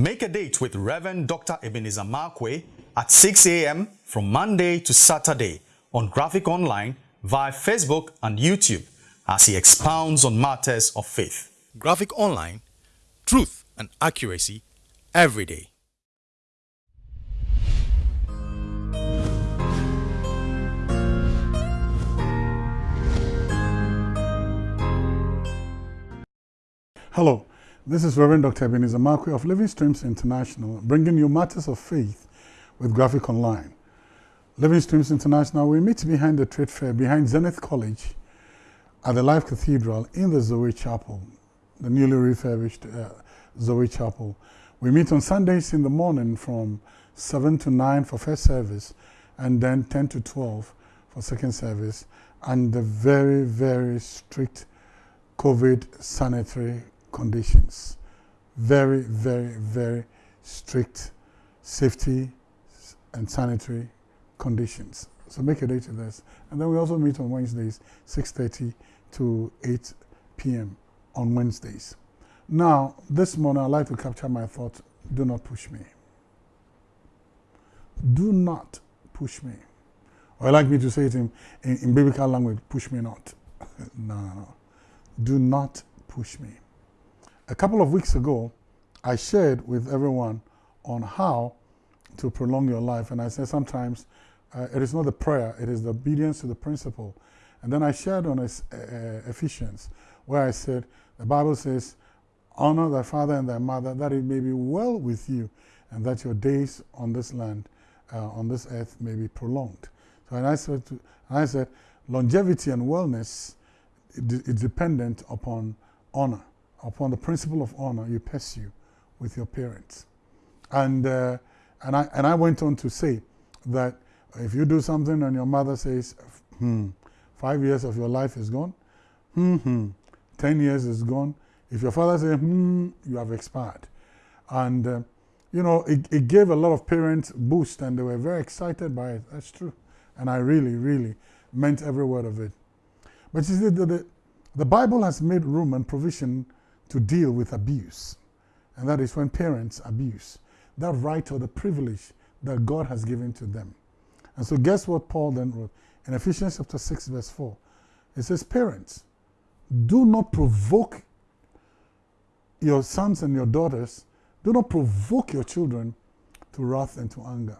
Make a date with Reverend Dr. Ebenezer Markwei at 6 a.m. from Monday to Saturday on Graphic Online via Facebook and YouTube as he expounds on matters of faith. Graphic Online, truth and accuracy every day. Hello, this is Reverend Dr. Ebenezer Markwei of Living Streams International, bringing you matters of faith with Graphic Online. Living Streams International, we meet behind the trade fair, behind Zenith College at the Life Cathedral in the Zoe Chapel, the newly refurbished uh, Zoe Chapel. We meet on Sundays in the morning from 7 to 9 for first service and then 10 to 12 for second service under very, very strict COVID sanitary conditions. Very, very, very strict safety and sanitary conditions. So make a date to this. And then we also meet on Wednesdays, 6.30 to 8 p.m. on Wednesdays. Now, this morning I'd like to capture my thought, do not push me. Do not push me. Or I like me to say it in, in, in biblical language, push me not. no, no, no. Do not push me. A couple of weeks ago, I shared with everyone on how to prolong your life. And I said sometimes uh, it is not the prayer, it is the obedience to the principle. And then I shared on uh, Ephesians, where I said, the Bible says, honor thy father and thy mother, that it may be well with you, and that your days on this land, uh, on this earth, may be prolonged. So and I said, to, I said longevity and wellness is dependent upon honor upon the principle of honor you pursue with your parents. And, uh, and, I, and I went on to say that if you do something and your mother says, hmm, five years of your life is gone, hmm, hmm, 10 years is gone. If your father says, hmm, you have expired. And, uh, you know, it, it gave a lot of parents boost and they were very excited by it. That's true. And I really, really meant every word of it. But you see, the, the, the Bible has made room and provision to deal with abuse. And that is when parents abuse that right or the privilege that God has given to them. And so guess what Paul then wrote in Ephesians chapter 6 verse 4. It says, parents, do not provoke your sons and your daughters, do not provoke your children to wrath and to anger.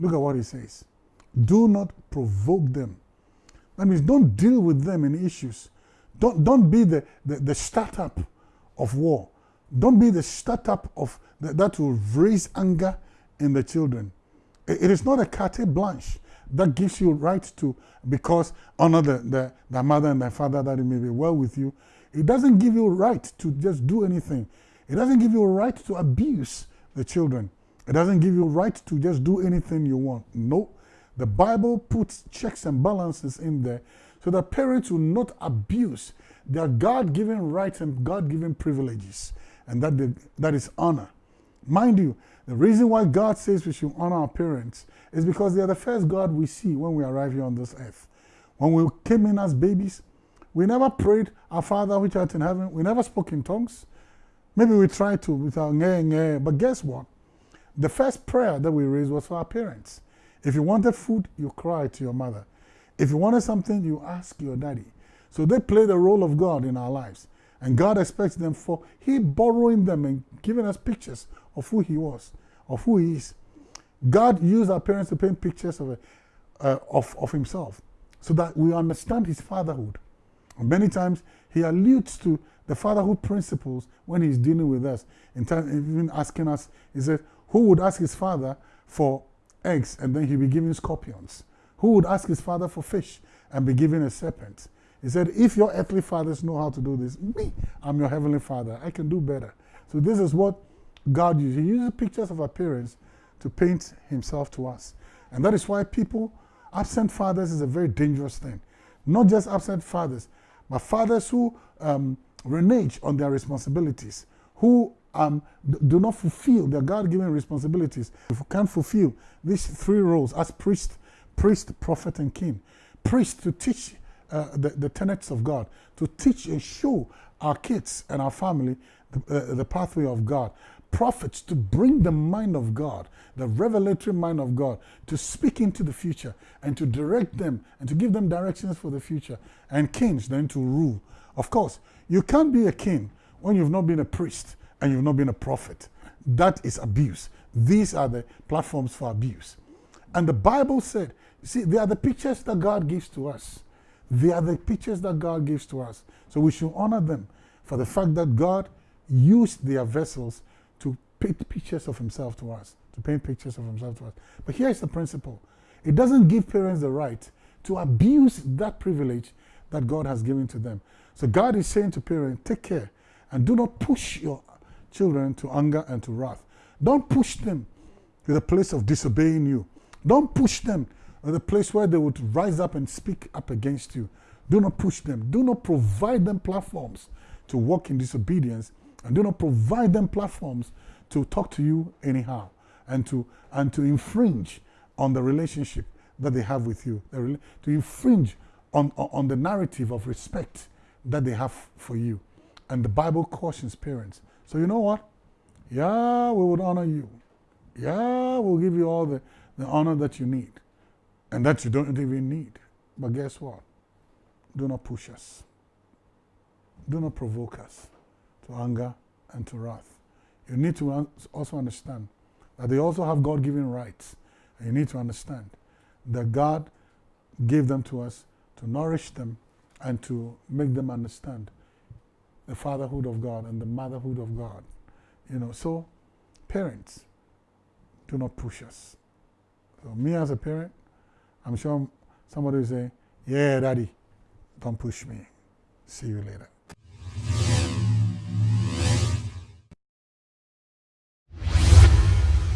Look at what he says. Do not provoke them. That means don't deal with them in issues. Don't, don't be the, the, the startup of war. Don't be the startup of the, that will raise anger in the children. it, it is not a carte blanche that gives you right to, because honor the, the, the mother and the father that it may be well with you. It doesn't give you right to just do anything. It doesn't give you right to abuse the children. It doesn't give you right to just do anything you want. No. The Bible puts checks and balances in there so that parents will not abuse their God-given rights and God-given privileges, and that, they, that is honor. Mind you, the reason why God says we should honor our parents is because they are the first God we see when we arrive here on this earth. When we came in as babies, we never prayed, Our Father which art in heaven. We never spoke in tongues. Maybe we tried to with our nge, nge, but guess what? The first prayer that we raised was for our parents. If you wanted food, you cried to your mother. If you wanted something, you ask your daddy. So they play the role of God in our lives. And God expects them for He borrowing them and giving us pictures of who He was, of who He is. God used our parents to paint pictures of, uh, of, of Himself so that we understand His fatherhood. And many times He alludes to the fatherhood principles when He's dealing with us. In time, even asking us, He said, Who would ask his father for eggs and then he'd be giving scorpions? Who would ask his father for fish and be given a serpent? He said, if your earthly fathers know how to do this, me, I'm your heavenly father. I can do better. So this is what God uses. He uses pictures of appearance to paint himself to us. And that is why people, absent fathers is a very dangerous thing. Not just absent fathers, but fathers who um, renege on their responsibilities, who um, do not fulfill their God-given responsibilities. If we can't fulfill these three roles as priest, priest, prophet, and king, priest to teach uh, the, the tenets of God, to teach and show our kids and our family the, uh, the pathway of God. prophets to bring the mind of God, the revelatory mind of God, to speak into the future and to direct them and to give them directions for the future, and kings then to rule. Of course, you can't be a king when you've not been a priest and you've not been a prophet. That is abuse. These are the platforms for abuse. And the Bible said, see, they are the pictures that God gives to us. They are the pictures that God gives to us. So we should honor them for the fact that God used their vessels to paint pictures of himself to us, to paint pictures of himself to us. But here's the principle. It doesn't give parents the right to abuse that privilege that God has given to them. So God is saying to parents, take care and do not push your children to anger and to wrath. Don't push them to the place of disobeying you. Don't push them. To the place where they would rise up and speak up against you. Do not push them. Do not provide them platforms to walk in disobedience. And do not provide them platforms to talk to you anyhow and to and to infringe on the relationship that they have with you. To infringe on, on the narrative of respect that they have for you. And the bible cautions parents. So you know what? Yeah we would honor you. Yeah we'll give you all the, the honor that you need and that you don't even need but guess what do not push us do not provoke us to anger and to wrath. You need to also understand that they also have God given rights. And you need to understand that God gave them to us to nourish them and to make them understand the fatherhood of God and the motherhood of God. You know, so parents, do not push us. So me as a parent, I'm sure somebody will say, yeah, daddy, don't push me. See you later.